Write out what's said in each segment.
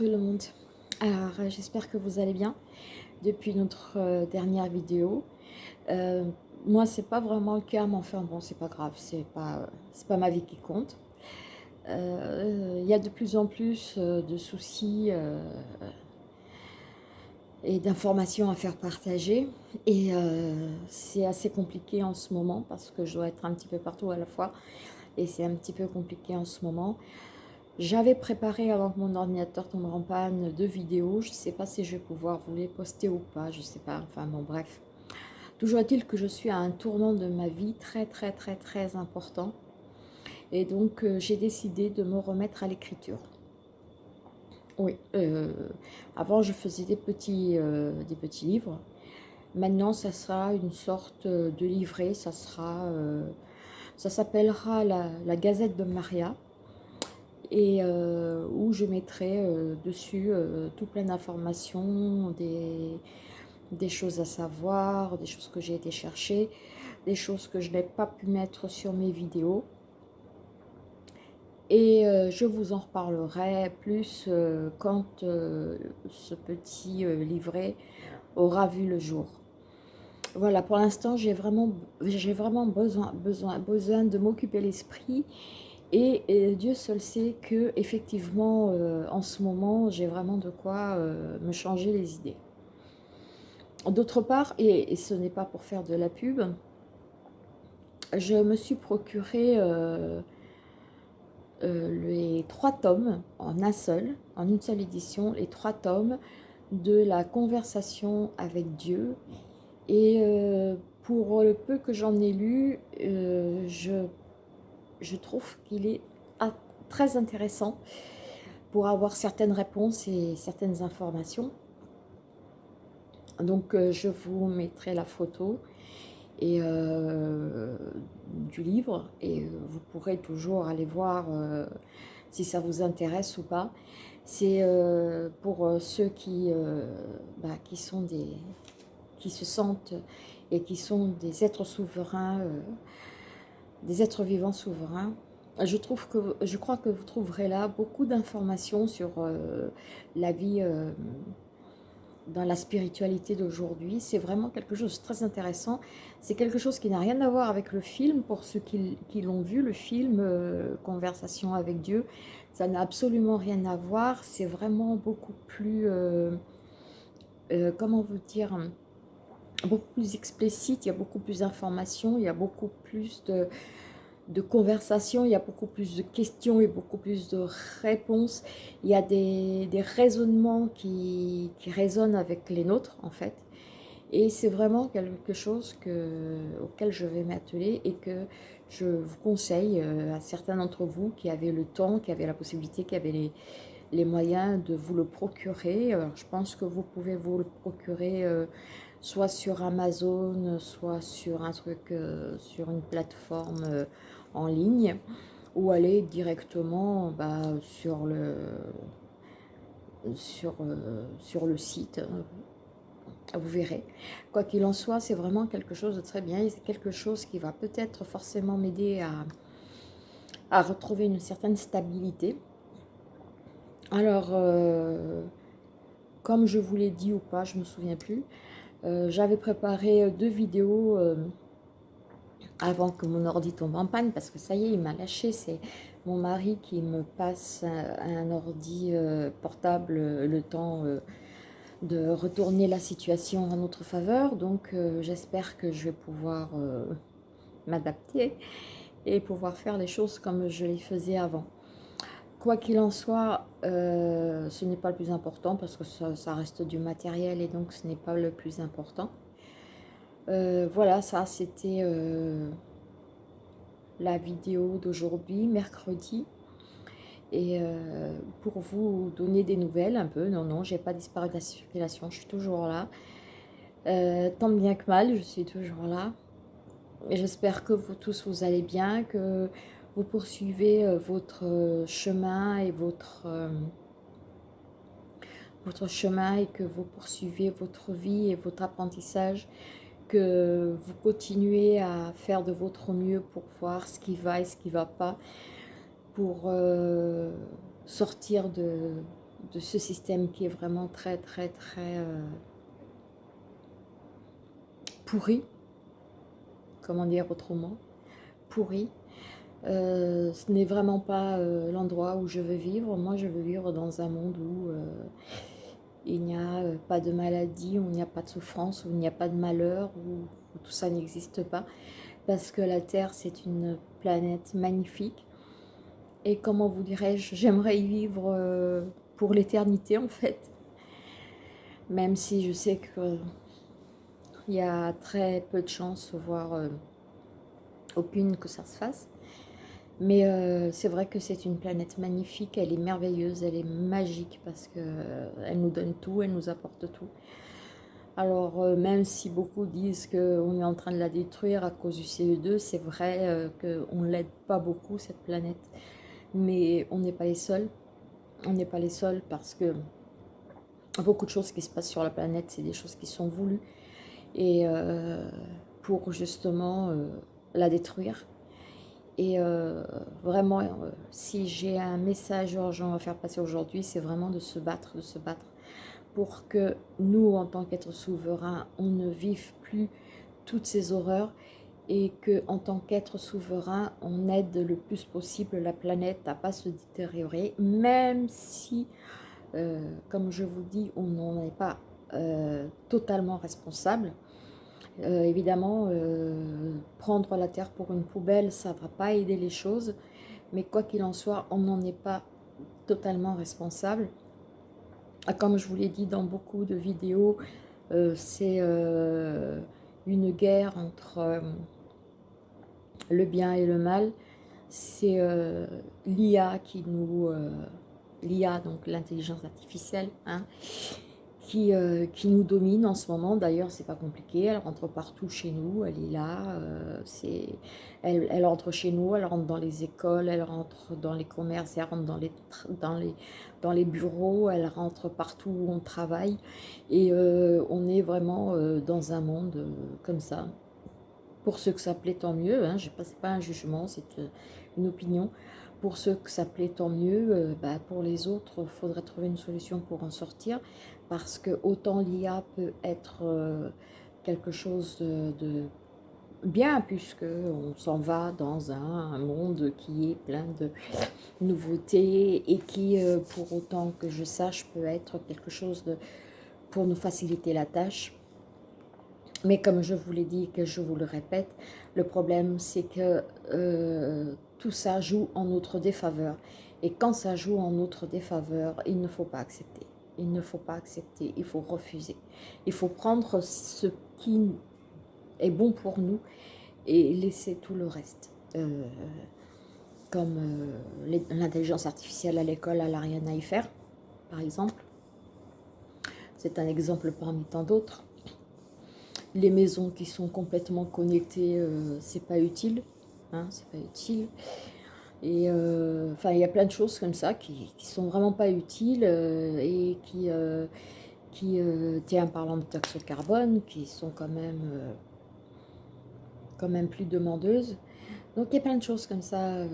Le monde Alors euh, j'espère que vous allez bien depuis notre euh, dernière vidéo. Euh, moi c'est pas vraiment le cas mais enfin bon c'est pas grave, c'est pas, c'est pas ma vie qui compte. Il y a de plus en plus de soucis et d'informations à faire partager et c'est assez compliqué en ce moment parce que je dois être un petit peu partout à la fois et c'est un petit peu compliqué en ce moment. J'avais préparé avant que mon ordinateur tombe en panne deux vidéos. Je ne sais pas si je vais pouvoir vous les poster ou pas. Je ne sais pas. Enfin bon, bref. Toujours est-il que je suis à un tournant de ma vie très très très très important. Et donc euh, j'ai décidé de me remettre à l'écriture. Oui, euh, avant je faisais des petits, euh, des petits livres. Maintenant ça sera une sorte de livret. Ça sera, ça s'appellera la, la Gazette de Maria et euh, où je mettrai euh, dessus euh, tout plein d'informations, des, des, choses à savoir, des choses que j'ai été chercher, des choses que je n'ai pas pu mettre sur mes vidéos. Et je vous en reparlerai plus quand ce petit livret aura vu le jour. Voilà, pour l'instant, j'ai vraiment, vraiment besoin, besoin, besoin de m'occuper l'esprit et, Dieu seul sait que effectivement, euh, en ce moment, j'ai vraiment de quoi euh, me changer les idées. D'autre part, et, ce n'est pas pour faire de la pub, je me suis procuré euh, les trois tomes en un seul, en une seule édition, les trois tomes de la conversation avec Dieu. Et pour le peu que j'en ai lu, je je trouve qu'il est très intéressant pour avoir certaines réponses et certaines informations. Donc euh, je vous mettrai la photo euh, du livre et euh, vous pourrez toujours aller voir si ça vous intéresse ou pas. C'est pour ceux bah, qui sont des qui se sentent et qui sont des êtres souverains des êtres vivants souverains. Je, trouve que, je crois que vous trouverez là beaucoup d'informations sur euh, la vie euh, dans la spiritualité d'aujourd'hui. C'est vraiment quelque chose de très intéressant. C'est quelque chose qui n'a rien à voir avec le film, pour ceux qui, l'ont vu, le film euh, Conversation avec Dieu. Ça n'a absolument rien à voir. C'est vraiment beaucoup plus... comment vous dire beaucoup plus explicite, il y a beaucoup plus d'informations, il y a beaucoup plus de, de conversations, il y a beaucoup plus de questions et beaucoup plus de réponses. Il y a des, des raisonnements qui, qui, résonnent avec les nôtres, en fait. Et c'est vraiment quelque chose que, auquel je vais m'atteler et que je vous conseille euh, à certains d'entre vous qui avaient le temps, qui avaient la possibilité, qui avaient les, les moyens de vous le procurer. Je pense que vous pouvez vous le procurer euh, soit sur Amazon, soit sur un truc, euh, sur une plateforme euh, en ligne, ou aller directement bah, sur, le, sur, euh, le site. Vous verrez. Quoi qu'il en soit, c'est vraiment quelque chose de très bien. C'est quelque chose qui va peut-être forcément m'aider à retrouver une certaine stabilité. Alors, comme je vous l'ai dit ou pas, je ne me souviens plus, euh, j'avais préparé euh, deux vidéos euh, avant que mon ordi tombe en panne parce que ça y est, il m'a lâché. C'est mon mari qui me passe un, ordi portable le temps de retourner la situation en notre faveur. Donc j'espère que je vais pouvoir m'adapter et pouvoir faire les choses comme je les faisais avant. Quoi qu'il en soit, euh, ce n'est pas le plus important parce que ça, reste du matériel et donc ce n'est pas le plus important. Euh, voilà, ça c'était euh, la vidéo d'aujourd'hui, mercredi. Et pour vous donner des nouvelles un peu, non, non, j'ai pas disparu de la circulation, je suis toujours là. tant bien que mal, je suis toujours là. J'espère que vous tous vous allez bien, que vous poursuivez euh, votre euh, chemin et votre, euh, votre chemin et que vous poursuivez votre vie et votre apprentissage, que vous continuez à faire de votre mieux pour voir ce qui va et ce qui ne va pas, pour sortir de, de ce système qui est vraiment très, très, très pourri. Comment dire autrement Pourri. Ce n'est vraiment pas l'endroit où je veux vivre. Moi, je veux vivre dans un monde où il n'y a pas de maladie, où il n'y a pas de souffrance, où il n'y a pas de malheur, où tout ça n'existe pas parce que la Terre, c'est une planète magnifique. Et comment vous dirais-je, j'aimerais y vivre euh, pour l'éternité en fait. Même si je sais qu'il y a très peu de chances, voire euh, aucune que ça se fasse. Mais euh, c'est vrai que c'est une planète magnifique, elle est merveilleuse, elle est magique parce qu'elle nous donne tout, elle nous apporte tout. Alors, euh, même si beaucoup disent qu'on est en train de la détruire à cause du CE2, c'est vrai euh, qu'on ne l'aide pas beaucoup, cette planète. Mais on n'est pas les seuls. On n'est pas les seuls parce que beaucoup de choses qui se passent sur la planète, c'est des choses qui sont voulues. Et euh, pour justement la détruire. Et vraiment, si j'ai un message urgent à faire passer aujourd'hui, c'est vraiment de se battre, de se battre pour que nous, en tant qu'êtres souverains, on ne vive plus toutes ces horreurs et que en tant qu'être souverain, on aide le plus possible la planète à pas se détériorer, même si, euh, comme je vous dis, on n'en est pas euh, totalement responsable. Euh, évidemment, prendre la terre pour une poubelle, ça ne va pas aider les choses, mais quoi qu'il en soit, on n'en est pas totalement responsable. Ah, comme je vous l'ai dit dans beaucoup de vidéos, euh, c'est euh, une guerre entre euh, le bien et le mal. C'est l'IA qui nous... L'IA, donc l'intelligence artificielle, hein, euh, qui, nous domine en ce moment. D'ailleurs, c'est pas compliqué. Elle rentre partout chez nous. Elle est là. Euh, c'est, elle, elle, rentre chez nous. Elle rentre dans les écoles. Elle rentre dans les commerces. Elle rentre dans les, dans les, dans les bureaux. Elle rentre partout où on travaille. Et euh, on est vraiment dans un monde comme ça. Pour ceux que ça plaît, tant mieux. Hein. Je passe pas un jugement, c'est une opinion. Pour ceux que ça plaît, tant mieux. Bah, pour les autres, il faudrait trouver une solution pour en sortir parce que autant l'IA peut être euh, quelque chose de, bien puisque on s'en va dans un, monde qui est plein de nouveautés et qui, euh, pour autant que je sache, peut être quelque chose de, pour nous faciliter la tâche. Mais comme je vous l'ai dit et que je vous le répète, le problème c'est que euh, tout ça joue en notre défaveur. Et quand ça joue en notre défaveur, il ne faut pas accepter il ne faut pas accepter, il faut refuser. Il faut prendre ce qui est bon pour nous et laisser tout le reste. Euh, comme euh, l'intelligence artificielle à l'école, à y faire, par exemple. C'est un exemple parmi tant d'autres. Les maisons qui sont complètement connectées, euh, c'est pas utile. Hein, c'est pas utile. Et euh, enfin, il y a plein de choses comme ça qui, qui sont vraiment pas utiles euh, et qui, euh, qui tiens, en parlant de taxes carbone, qui sont quand même, quand même plus demandeuses. Donc il y a plein de choses comme ça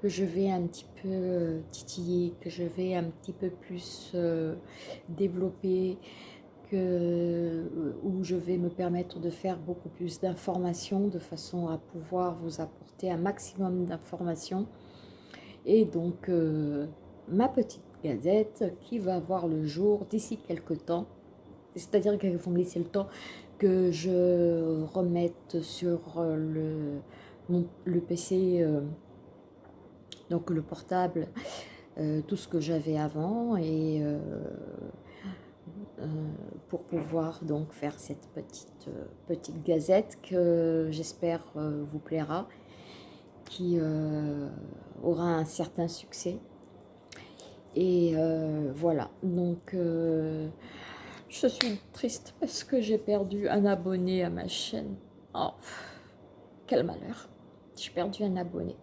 que je vais un petit peu titiller, que je vais un petit peu plus développer, que, où je vais me permettre de faire beaucoup plus d'informations de façon à pouvoir vous apporter un maximum d'informations et donc, euh, ma petite gazette qui va voir le jour d'ici quelques temps. C'est-à-dire qu'il faut me laisser le temps que je remette sur le, le PC, euh, donc le portable, euh, tout ce que j'avais avant et pour pouvoir donc faire cette petite, petite gazette que j'espère vous plaira qui euh, aura un certain succès. Et euh, voilà, donc euh, je suis triste parce que j'ai perdu un abonné à ma chaîne. Oh, quel malheur, j'ai perdu un abonné.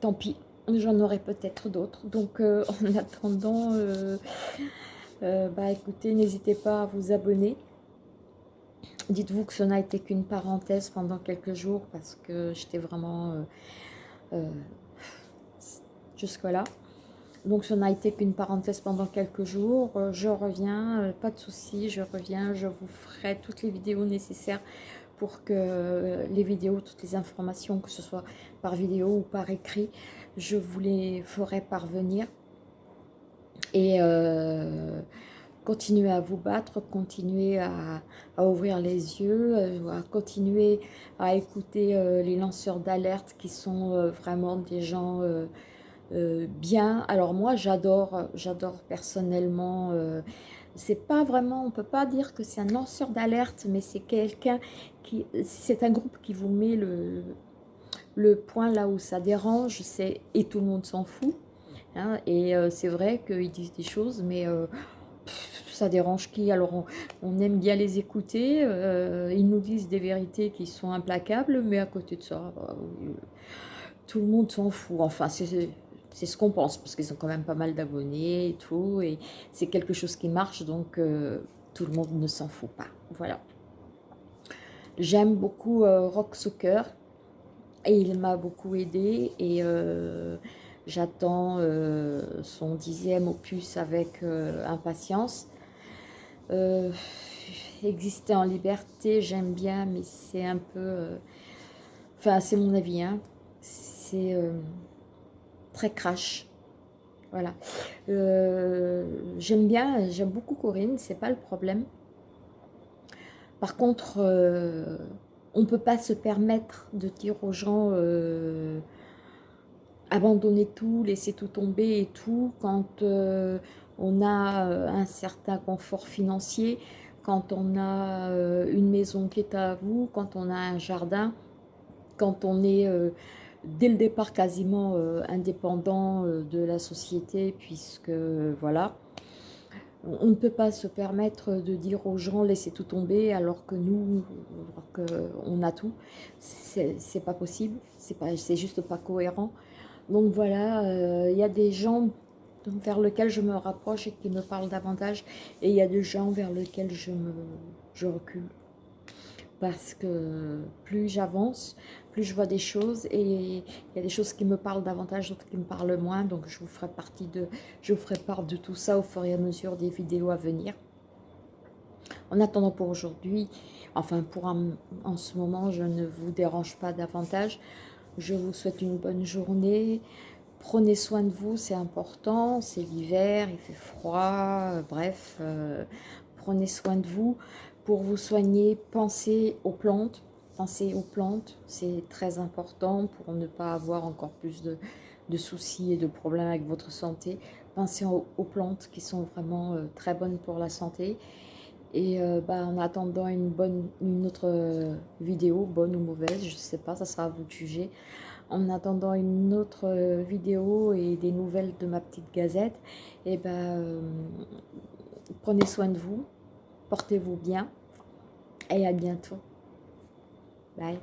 Tant pis, j'en aurai peut-être d'autres. Donc en attendant, bah écoutez, n'hésitez pas à vous abonner. Dites-vous que ce n'a été qu'une parenthèse pendant quelques jours parce que j'étais vraiment euh, euh, jusque là. donc ça n'a été qu'une parenthèse pendant quelques jours. Euh, je reviens, euh, pas de soucis, je reviens. Je vous ferai toutes les vidéos nécessaires pour que euh, les vidéos, toutes les informations, que ce soit par vidéo ou par écrit, je vous les ferai parvenir. Et continuez à vous battre, continuez à, ouvrir les yeux, à continuer à écouter les lanceurs d'alerte qui sont vraiment des gens euh, bien. Alors moi, j'adore, j'adore personnellement. Euh, c'est pas vraiment, on peut pas dire que c'est un lanceur d'alerte, mais c'est quelqu'un qui, c'est un groupe qui vous met le, le point là où ça dérange, c'est et tout le monde s'en fout. Hein, et euh, c'est vrai qu'ils disent des choses, mais ça dérange qui? Alors on, aime bien les écouter, ils nous disent des vérités qui sont implacables, mais à côté de ça, tout le monde s'en fout. Enfin, c'est ce qu'on pense, parce qu'ils ont quand même pas mal d'abonnés et tout, et c'est quelque chose qui marche, donc euh, tout le monde ne s'en fout pas. Voilà. J'aime beaucoup euh, Rock Soccer, et il m'a beaucoup aidé, et euh, j'attends son dixième opus avec impatience. exister en liberté, j'aime bien, mais c'est un peu... Enfin, c'est mon avis, hein. C'est très crash. Voilà. Euh, j'aime bien, j'aime beaucoup Corinne, c'est pas le problème. Par contre, euh, on peut pas se permettre de dire aux gens euh, abandonnez tout, laissez tout tomber et tout quand on a un certain confort financier, quand on a une maison qui est à vous, quand on a un jardin, quand on est dès le départ quasiment euh, indépendant euh, de la société, puisque voilà, on ne peut pas se permettre de dire aux gens laissez tout tomber alors que nous, on a tout. C'est pas possible, c'est juste pas cohérent. Donc voilà, euh, il y a des gens vers lesquels je me rapproche et qui me parlent davantage, et il y a des gens vers lesquels je, me, recule. Parce que plus j'avance, plus je vois des choses et il y a des choses qui me parlent davantage, d'autres qui me parlent moins. Donc je vous ferai partie de, je vous ferai part de tout ça au fur et à mesure des vidéos à venir. En attendant pour aujourd'hui, enfin pour en ce moment, je ne vous dérange pas davantage. Je vous souhaite une bonne journée. Prenez soin de vous, c'est important. C'est l'hiver, il fait froid, bref. Euh, prenez soin de vous. Pour vous soigner, pensez aux plantes Pensez aux plantes, c'est très important pour ne pas avoir encore plus de, soucis et de problèmes avec votre santé. Pensez aux, plantes qui sont vraiment euh, très bonnes pour la santé. Et euh, bah, en attendant une, bonne, une autre euh, vidéo, bonne ou mauvaise, je ne sais pas, ça sera à vous de juger. En attendant une autre vidéo et des nouvelles de ma petite gazette, et ben, prenez soin de vous, portez-vous bien et à bientôt. Bye.